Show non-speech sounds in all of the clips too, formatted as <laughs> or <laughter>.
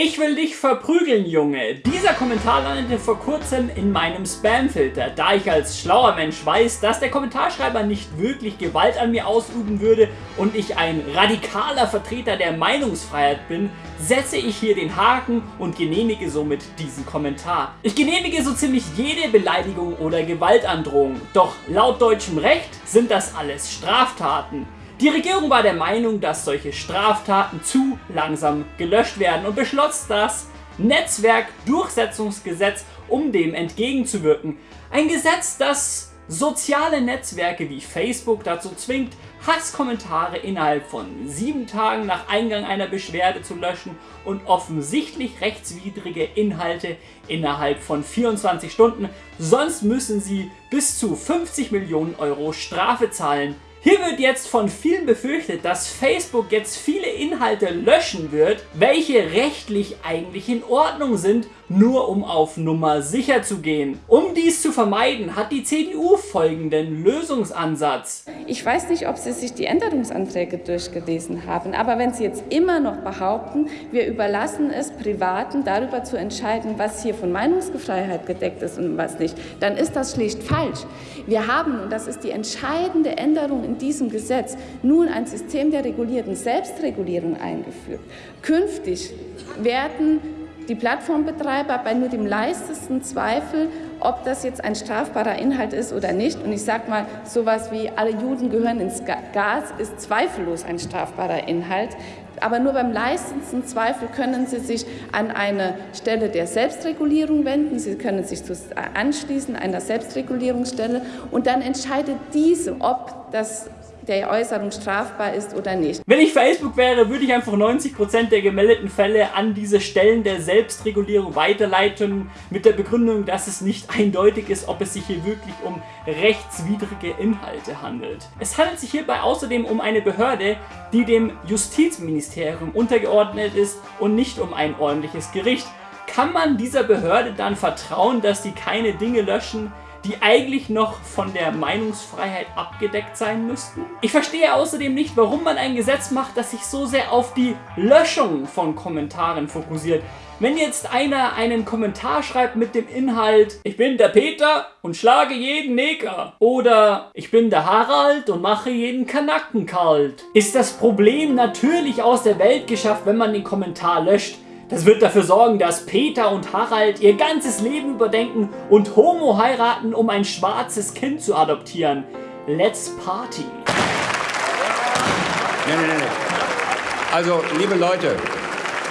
Ich will dich verprügeln, Junge. Dieser Kommentar landete vor kurzem in meinem Spamfilter, da ich als schlauer Mensch weiß, dass der Kommentarschreiber nicht wirklich Gewalt an mir ausüben würde und ich ein radikaler Vertreter der Meinungsfreiheit bin, setze ich hier den Haken und genehmige somit diesen Kommentar. Ich genehmige so ziemlich jede Beleidigung oder Gewaltandrohung, doch laut deutschem Recht sind das alles Straftaten. Die Regierung war der Meinung, dass solche Straftaten zu langsam gelöscht werden und beschloss das Netzwerkdurchsetzungsgesetz, um dem entgegenzuwirken. Ein Gesetz, das soziale Netzwerke wie Facebook dazu zwingt, Hasskommentare innerhalb von sieben Tagen nach Eingang einer Beschwerde zu löschen und offensichtlich rechtswidrige Inhalte innerhalb von 24 Stunden, sonst müssen sie bis zu 50 Millionen Euro Strafe zahlen. Hier wird jetzt von vielen befürchtet, dass Facebook jetzt viele Inhalte löschen wird, welche rechtlich eigentlich in Ordnung sind nur um auf Nummer sicher zu gehen. Um dies zu vermeiden, hat die CDU folgenden Lösungsansatz. Ich weiß nicht, ob Sie sich die Änderungsanträge durchgelesen haben, aber wenn Sie jetzt immer noch behaupten, wir überlassen es Privaten darüber zu entscheiden, was hier von Meinungsfreiheit gedeckt ist und was nicht, dann ist das schlicht falsch. Wir haben, und das ist die entscheidende Änderung in diesem Gesetz, nun ein System der regulierten Selbstregulierung eingeführt. Künftig werden die Plattformbetreiber bei nur dem leistesten Zweifel, ob das jetzt ein strafbarer Inhalt ist oder nicht. Und ich sage mal, sowas wie alle Juden gehören ins Gas ist zweifellos ein strafbarer Inhalt. Aber nur beim leistesten Zweifel können Sie sich an eine Stelle der Selbstregulierung wenden. Sie können sich anschließen einer Selbstregulierungsstelle und dann entscheidet diese, ob das der Äußerung strafbar ist oder nicht. Wenn ich Facebook wäre, würde ich einfach 90% der gemeldeten Fälle an diese Stellen der Selbstregulierung weiterleiten, mit der Begründung, dass es nicht eindeutig ist, ob es sich hier wirklich um rechtswidrige Inhalte handelt. Es handelt sich hierbei außerdem um eine Behörde, die dem Justizministerium untergeordnet ist und nicht um ein ordentliches Gericht. Kann man dieser Behörde dann vertrauen, dass sie keine Dinge löschen, die eigentlich noch von der Meinungsfreiheit abgedeckt sein müssten. Ich verstehe außerdem nicht, warum man ein Gesetz macht, das sich so sehr auf die Löschung von Kommentaren fokussiert. Wenn jetzt einer einen Kommentar schreibt mit dem Inhalt Ich bin der Peter und schlage jeden Neger oder Ich bin der Harald und mache jeden Kanacken kalt, ist das Problem natürlich aus der Welt geschafft, wenn man den Kommentar löscht. Das wird dafür sorgen, dass Peter und Harald ihr ganzes Leben überdenken und Homo heiraten, um ein schwarzes Kind zu adoptieren. Let's party. Nee, nee, nee. Also, liebe Leute,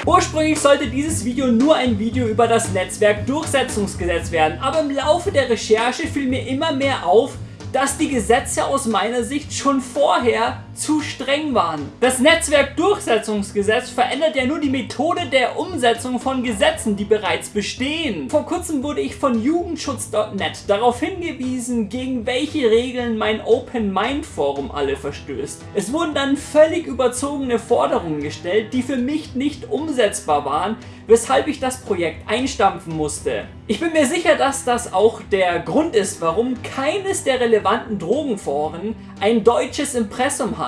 Ursprünglich sollte dieses Video nur ein Video über das Netzwerkdurchsetzungsgesetz werden, aber im Laufe der Recherche fiel mir immer mehr auf, dass die Gesetze aus meiner Sicht schon vorher zu streng waren. Das Netzwerkdurchsetzungsgesetz verändert ja nur die Methode der Umsetzung von Gesetzen, die bereits bestehen. Vor kurzem wurde ich von Jugendschutz.net darauf hingewiesen, gegen welche Regeln mein Open Mind Forum alle verstößt. Es wurden dann völlig überzogene Forderungen gestellt, die für mich nicht umsetzbar waren, weshalb ich das Projekt einstampfen musste. Ich bin mir sicher, dass das auch der Grund ist, warum keines der relevanten Drogenforen ein deutsches Impressum hat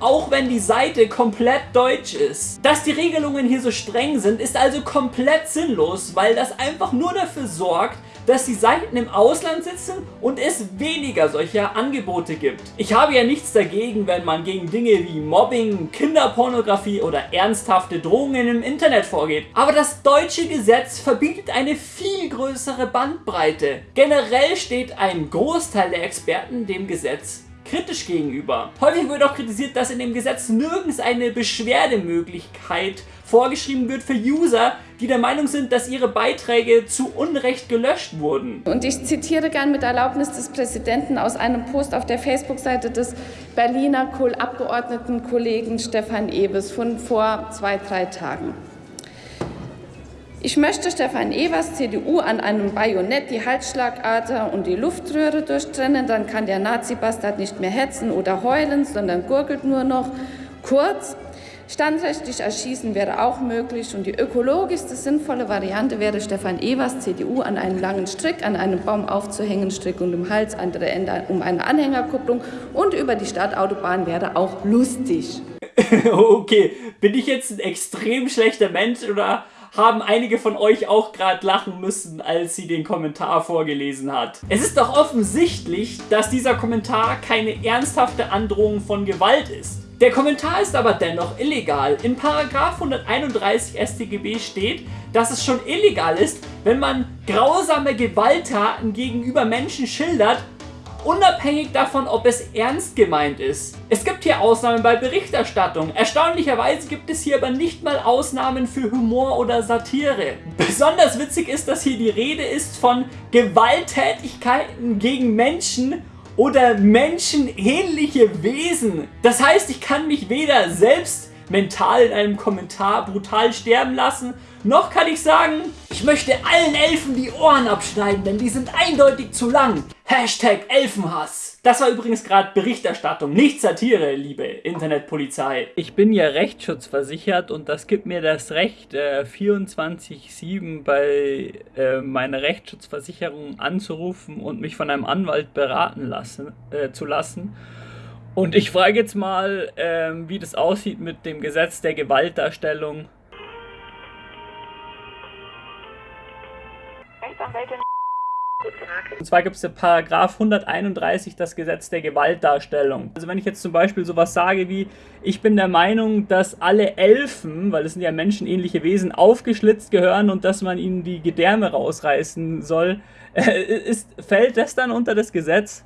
auch wenn die Seite komplett deutsch ist. Dass die Regelungen hier so streng sind, ist also komplett sinnlos, weil das einfach nur dafür sorgt, dass die Seiten im Ausland sitzen und es weniger solcher Angebote gibt. Ich habe ja nichts dagegen, wenn man gegen Dinge wie Mobbing, Kinderpornografie oder ernsthafte Drohungen im Internet vorgeht. Aber das deutsche Gesetz verbietet eine viel größere Bandbreite. Generell steht ein Großteil der Experten dem Gesetz kritisch gegenüber. Häufig wird auch kritisiert, dass in dem Gesetz nirgends eine Beschwerdemöglichkeit vorgeschrieben wird für User, die der Meinung sind, dass ihre Beiträge zu Unrecht gelöscht wurden. Und ich zitiere gern mit Erlaubnis des Präsidenten aus einem Post auf der Facebook-Seite des Berliner Abgeordnetenkollegen Stefan Ewes von vor zwei, drei Tagen. Ich möchte Stefan Evers CDU an einem Bajonett die Halsschlagader und die Luftröhre durchtrennen, dann kann der Nazi-Bastard nicht mehr hetzen oder heulen, sondern gurgelt nur noch. Kurz, standrechtlich erschießen wäre auch möglich und die ökologischste sinnvolle Variante wäre, Stefan Evers CDU an einen langen Strick, an einem Baum aufzuhängen, Strick und im Hals, andere Ende um eine Anhängerkupplung und über die Stadtautobahn wäre auch lustig. <laughs> okay, bin ich jetzt ein extrem schlechter Mensch oder haben einige von euch auch gerade lachen müssen, als sie den Kommentar vorgelesen hat. Es ist doch offensichtlich, dass dieser Kommentar keine ernsthafte Androhung von Gewalt ist. Der Kommentar ist aber dennoch illegal. In Paragraph 131 StGB steht, dass es schon illegal ist, wenn man grausame Gewalttaten gegenüber Menschen schildert, unabhängig davon, ob es ernst gemeint ist. Es gibt hier Ausnahmen bei Berichterstattung. Erstaunlicherweise gibt es hier aber nicht mal Ausnahmen für Humor oder Satire. Besonders witzig ist, dass hier die Rede ist von Gewalttätigkeiten gegen Menschen oder menschenähnliche Wesen. Das heißt, ich kann mich weder selbst mental in einem Kommentar brutal sterben lassen, noch kann ich sagen, ich möchte allen Elfen die Ohren abschneiden, denn die sind eindeutig zu lang. Hashtag Elfenhass. Das war übrigens gerade Berichterstattung, nicht Satire, liebe Internetpolizei. Ich bin ja rechtsschutzversichert und das gibt mir das Recht, äh, 24-7 bei äh, meiner Rechtsschutzversicherung anzurufen und mich von einem Anwalt beraten lassen, äh, zu lassen. Und ich frage jetzt mal, ähm, wie das aussieht mit dem Gesetz der Gewaltdarstellung Rechtsanwältin. Und zwar gibt es den Paragraph 131, das Gesetz der Gewaltdarstellung. Also wenn ich jetzt zum Beispiel sowas sage wie, ich bin der Meinung, dass alle Elfen, weil es sind ja menschenähnliche Wesen, aufgeschlitzt gehören und dass man ihnen die Gedärme rausreißen soll, äh, ist, fällt das dann unter das Gesetz?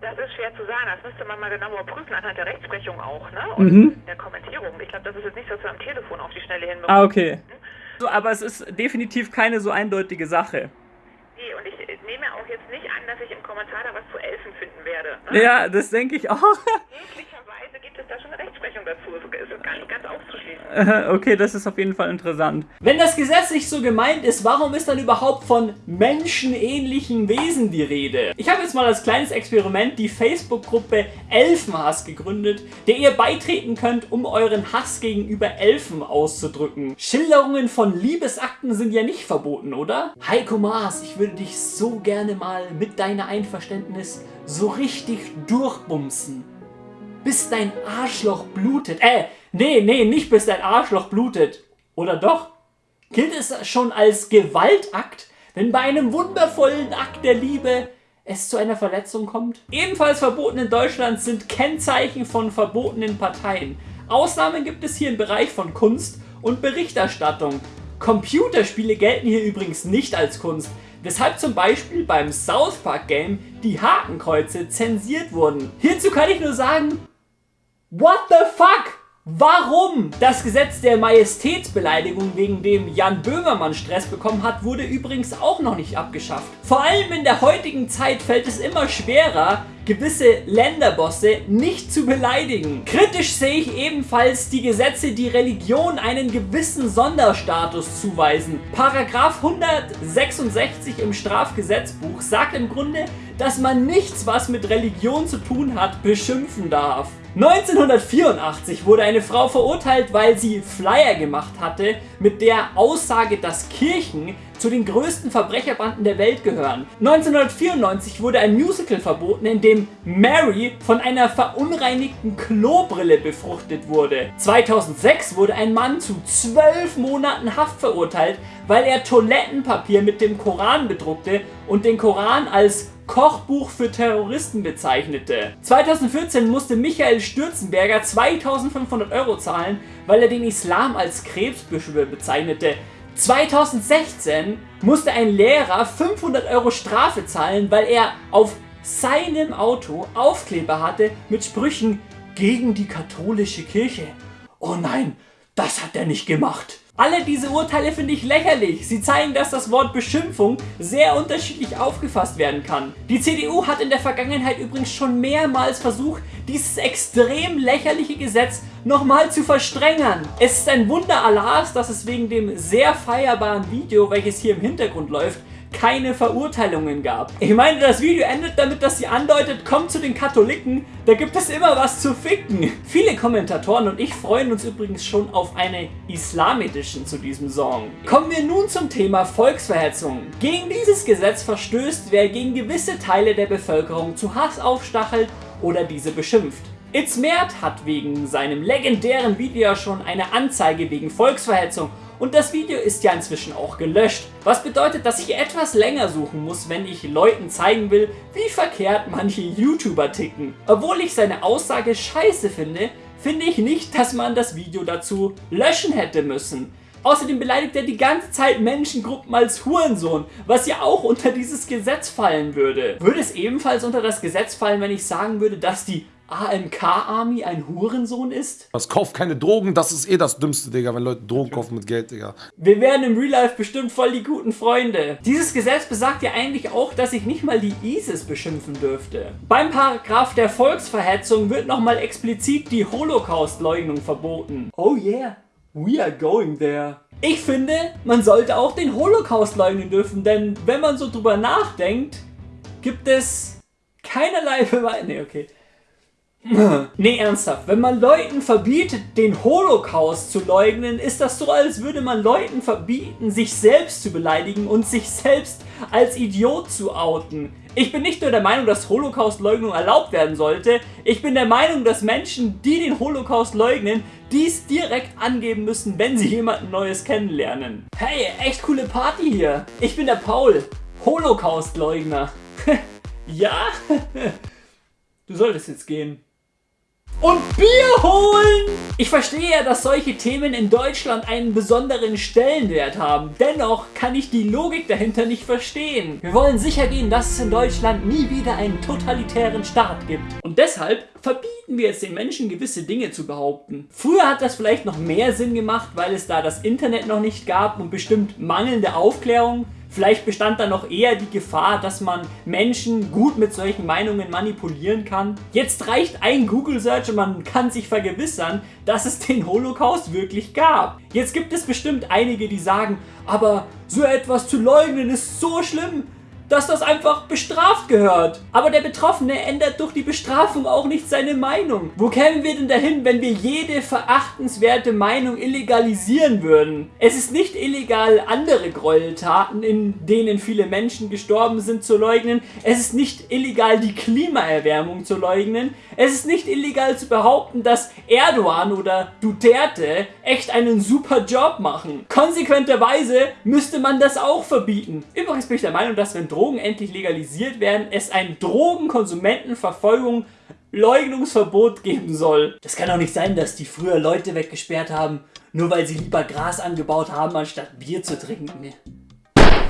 Das ist schwer zu sagen. Das müsste man mal genauer prüfen anhand der Rechtsprechung auch, ne? Und mhm. der Kommentierung. Ich glaube, das ist jetzt nicht so, dass wir am Telefon auf die Schnelle hinbekommen. Ah, okay. So, aber es ist definitiv keine so eindeutige Sache. Nee, und ich nehme auch jetzt nicht an, dass ich im Kommentar da was zu Elfen finden werde. Ne? Ja, das denke ich auch. Es da schon eine Rechtsprechung dazu. Es ist gar nicht ganz auszuschließen. <laughs> Okay, das ist auf jeden Fall interessant. Wenn das Gesetz nicht so gemeint ist, warum ist dann überhaupt von menschenähnlichen Wesen die Rede? Ich habe jetzt mal als kleines Experiment die Facebook-Gruppe Elfenhass gegründet, der ihr beitreten könnt, um euren Hass gegenüber Elfen auszudrücken. Schilderungen von Liebesakten sind ja nicht verboten, oder? Heiko Maas, ich würde dich so gerne mal mit deiner Einverständnis so richtig durchbumsen bis dein Arschloch blutet. Äh, nee, nee, nicht bis dein Arschloch blutet. Oder doch? Gilt es schon als Gewaltakt, wenn bei einem wundervollen Akt der Liebe es zu einer Verletzung kommt? Ebenfalls verboten in Deutschland sind Kennzeichen von verbotenen Parteien. Ausnahmen gibt es hier im Bereich von Kunst und Berichterstattung. Computerspiele gelten hier übrigens nicht als Kunst, weshalb zum Beispiel beim South Park Game die Hakenkreuze zensiert wurden. Hierzu kann ich nur sagen, What the fuck? Warum? Das Gesetz der Majestätsbeleidigung, wegen dem Jan Böhmermann Stress bekommen hat, wurde übrigens auch noch nicht abgeschafft. Vor allem in der heutigen Zeit fällt es immer schwerer, gewisse Länderbosse nicht zu beleidigen. Kritisch sehe ich ebenfalls die Gesetze, die Religion einen gewissen Sonderstatus zuweisen. Paragraph 166 im Strafgesetzbuch sagt im Grunde, dass man nichts, was mit Religion zu tun hat, beschimpfen darf. 1984 wurde eine Frau verurteilt, weil sie Flyer gemacht hatte mit der Aussage, dass Kirchen zu den größten Verbrecherbanden der Welt gehören. 1994 wurde ein Musical verboten, in dem Mary von einer verunreinigten Klobrille befruchtet wurde. 2006 wurde ein Mann zu 12 Monaten Haft verurteilt, weil er Toilettenpapier mit dem Koran bedruckte und den Koran als Kochbuch für Terroristen bezeichnete. 2014 musste Michael Stürzenberger 2500 Euro zahlen, weil er den Islam als Krebsbeschwör bezeichnete. 2016 musste ein Lehrer 500 Euro Strafe zahlen, weil er auf seinem Auto Aufkleber hatte mit Sprüchen gegen die katholische Kirche. Oh nein, das hat er nicht gemacht. Alle diese Urteile finde ich lächerlich. Sie zeigen, dass das Wort Beschimpfung sehr unterschiedlich aufgefasst werden kann. Die CDU hat in der Vergangenheit übrigens schon mehrmals versucht, dieses extrem lächerliche Gesetz nochmal zu verstrengern. Es ist ein Wunder Allahs, dass es wegen dem sehr feierbaren Video, welches hier im Hintergrund läuft, keine Verurteilungen gab. Ich meine, das Video endet damit, dass sie andeutet, kommt zu den Katholiken, da gibt es immer was zu ficken. Viele Kommentatoren und ich freuen uns übrigens schon auf eine Islam Edition zu diesem Song. Kommen wir nun zum Thema Volksverhetzung. Gegen dieses Gesetz verstößt, wer gegen gewisse Teile der Bevölkerung zu Hass aufstachelt oder diese beschimpft. Itz Mert hat wegen seinem legendären Video schon eine Anzeige wegen Volksverhetzung Und das Video ist ja inzwischen auch gelöscht, was bedeutet, dass ich etwas länger suchen muss, wenn ich Leuten zeigen will, wie verkehrt manche YouTuber ticken. Obwohl ich seine Aussage scheiße finde, finde ich nicht, dass man das Video dazu löschen hätte müssen. Außerdem beleidigt er die ganze Zeit Menschengruppen als Hurensohn, was ja auch unter dieses Gesetz fallen würde. Würde es ebenfalls unter das Gesetz fallen, wenn ich sagen würde, dass die AMK-Army ein Hurensohn ist? Was kauft keine Drogen? Das ist eh das Dümmste, Digga, wenn Leute Drogen kaufen mit Geld, Digga. Wir werden im Real Life bestimmt voll die guten Freunde. Dieses Gesetz besagt ja eigentlich auch, dass ich nicht mal die ISIS beschimpfen dürfte. Beim Paragraph der Volksverhetzung wird nochmal explizit die Holocaust-Leugnung verboten. Oh yeah, we are going there. Ich finde, man sollte auch den Holocaust leugnen dürfen, denn wenn man so drüber nachdenkt, gibt es keinerlei Beweise. Nee, okay. Nee, ernsthaft. Wenn man Leuten verbietet, den Holocaust zu leugnen, ist das so, als würde man Leuten verbieten, sich selbst zu beleidigen und sich selbst als Idiot zu outen. Ich bin nicht nur der Meinung, dass Holocaust-Leugnung erlaubt werden sollte, ich bin der Meinung, dass Menschen, die den Holocaust leugnen, dies direkt angeben müssen, wenn sie jemanden Neues kennenlernen. Hey, echt coole Party hier. Ich bin der Paul, Holocaust-Leugner. <laughs> ja? <laughs> du solltest jetzt gehen und Bier holen. Ich verstehe ja, dass solche Themen in Deutschland einen besonderen Stellenwert haben. Dennoch kann ich die Logik dahinter nicht verstehen. Wir wollen sicher gehen, dass es in Deutschland nie wieder einen totalitären Staat gibt. Und deshalb verbieten wir jetzt den Menschen gewisse Dinge zu behaupten. Früher hat das vielleicht noch mehr Sinn gemacht, weil es da das Internet noch nicht gab und bestimmt mangelnde Aufklärung. Vielleicht bestand da noch eher die Gefahr, dass man Menschen gut mit solchen Meinungen manipulieren kann. Jetzt reicht ein Google-Search und man kann sich vergewissern, dass es den Holocaust wirklich gab. Jetzt gibt es bestimmt einige, die sagen, aber so etwas zu leugnen ist so schlimm dass das einfach bestraft gehört. Aber der Betroffene ändert durch die Bestrafung auch nicht seine Meinung. Wo kämen wir denn dahin, wenn wir jede verachtenswerte Meinung illegalisieren würden? Es ist nicht illegal, andere Gräueltaten, in denen viele Menschen gestorben sind, zu leugnen. Es ist nicht illegal, die Klimaerwärmung zu leugnen. Es ist nicht illegal zu behaupten, dass Erdogan oder Duterte echt einen super Job machen. Konsequenterweise müsste man das auch verbieten. Übrigens bin ich der Meinung, dass wenn Drogen Drogen endlich legalisiert werden, es ein Drogenkonsumentenverfolgung Leugnungsverbot geben soll. Das kann doch nicht sein, dass die früher Leute weggesperrt haben, nur weil sie lieber Gras angebaut haben, anstatt Bier zu trinken.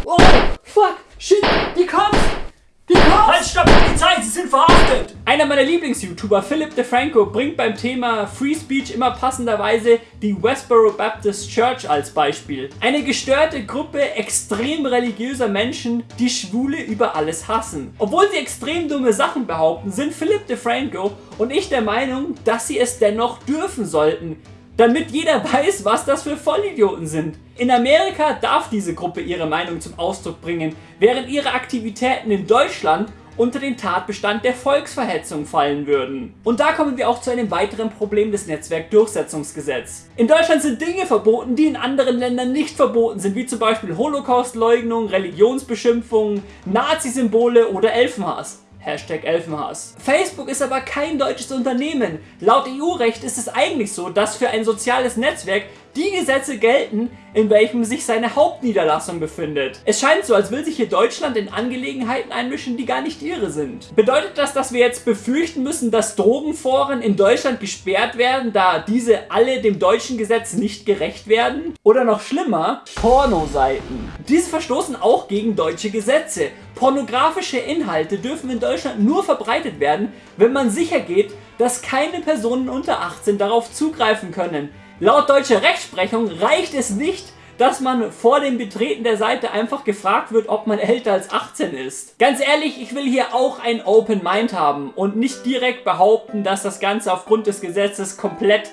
Oh, fuck, shit, die Cops! Halt, stopp, Polizei, sie sind verhaftet! Einer meiner Lieblings-YouTuber, Philip DeFranco, bringt beim Thema Free Speech immer passenderweise die Westboro Baptist Church als Beispiel. Eine gestörte Gruppe extrem religiöser Menschen, die Schwule über alles hassen. Obwohl sie extrem dumme Sachen behaupten, sind Philip DeFranco und ich der Meinung, dass sie es dennoch dürfen sollten damit jeder <laughs> weiß, was das für Vollidioten sind. In Amerika darf diese Gruppe ihre Meinung zum Ausdruck bringen, während ihre Aktivitäten in Deutschland unter den Tatbestand der Volksverhetzung fallen würden. Und da kommen wir auch zu einem weiteren Problem des Netzwerkdurchsetzungsgesetzes. In Deutschland sind Dinge verboten, die in anderen Ländern nicht verboten sind, wie zum Beispiel Holocaustleugnung, Religionsbeschimpfungen, Nazi-Symbole oder Elfenhass. Hashtag Elfenhass. Facebook ist aber kein deutsches Unternehmen. Laut EU-Recht ist es eigentlich so, dass für ein soziales Netzwerk die Gesetze gelten, in welchem sich seine Hauptniederlassung befindet. Es scheint so, als will sich hier Deutschland in Angelegenheiten einmischen, die gar nicht ihre sind. Bedeutet das, dass wir jetzt befürchten müssen, dass Drogenforen in Deutschland gesperrt werden, da diese alle dem deutschen Gesetz nicht gerecht werden? Oder noch schlimmer, Pornoseiten. Diese verstoßen auch gegen deutsche Gesetze. Pornografische Inhalte dürfen in Deutschland nur verbreitet werden, wenn man sicher geht, dass keine Personen unter 18 darauf zugreifen können. Laut deutscher Rechtsprechung reicht es nicht, dass man vor dem Betreten der Seite einfach gefragt wird, ob man älter als 18 ist. Ganz ehrlich, ich will hier auch ein Open Mind haben und nicht direkt behaupten, dass das Ganze aufgrund des Gesetzes komplett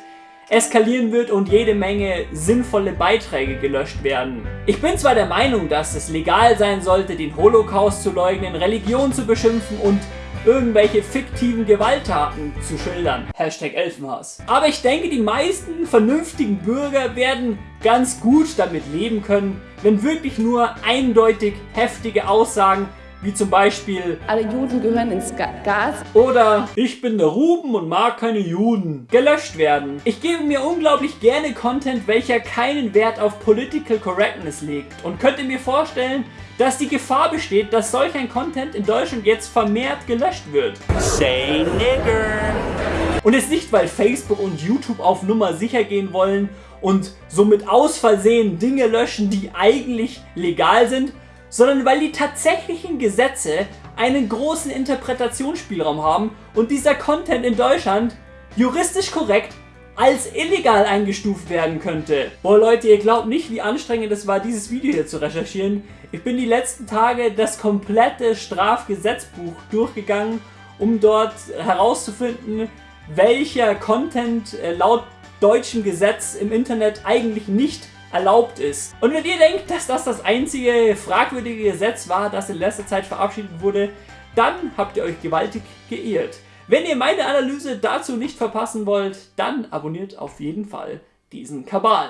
eskalieren wird und jede Menge sinnvolle Beiträge gelöscht werden. Ich bin zwar der Meinung, dass es legal sein sollte, den Holocaust zu leugnen, Religion zu beschimpfen und irgendwelche fiktiven Gewalttaten zu schildern. Hashtag Elfenhass. Aber ich denke, die meisten vernünftigen Bürger werden ganz gut damit leben können, wenn wirklich nur eindeutig heftige Aussagen wie zum Beispiel Alle Juden gehören ins Ga Gas. oder ich bin der Ruben und mag keine Juden gelöscht werden. Ich gebe mir unglaublich gerne Content, welcher keinen Wert auf Political Correctness legt und könnte mir vorstellen, dass die Gefahr besteht, dass solch ein Content in Deutschland jetzt vermehrt gelöscht wird. Say nigger. Und es nicht, weil Facebook und YouTube auf Nummer sicher gehen wollen und somit aus Versehen Dinge löschen, die eigentlich legal sind, sondern weil die tatsächlichen Gesetze einen großen Interpretationsspielraum haben und dieser Content in Deutschland juristisch korrekt als illegal eingestuft werden könnte. Boah Leute, ihr glaubt nicht, wie anstrengend es war, dieses Video hier zu recherchieren. Ich bin die letzten Tage das komplette Strafgesetzbuch durchgegangen, um dort herauszufinden, welcher Content äh, laut deutschem Gesetz im Internet eigentlich nicht erlaubt ist. Und wenn ihr denkt, dass das das einzige fragwürdige Gesetz war, das in letzter Zeit verabschiedet wurde, dann habt ihr euch gewaltig geirrt. Wenn ihr meine Analyse dazu nicht verpassen wollt, dann abonniert auf jeden Fall diesen Kabal.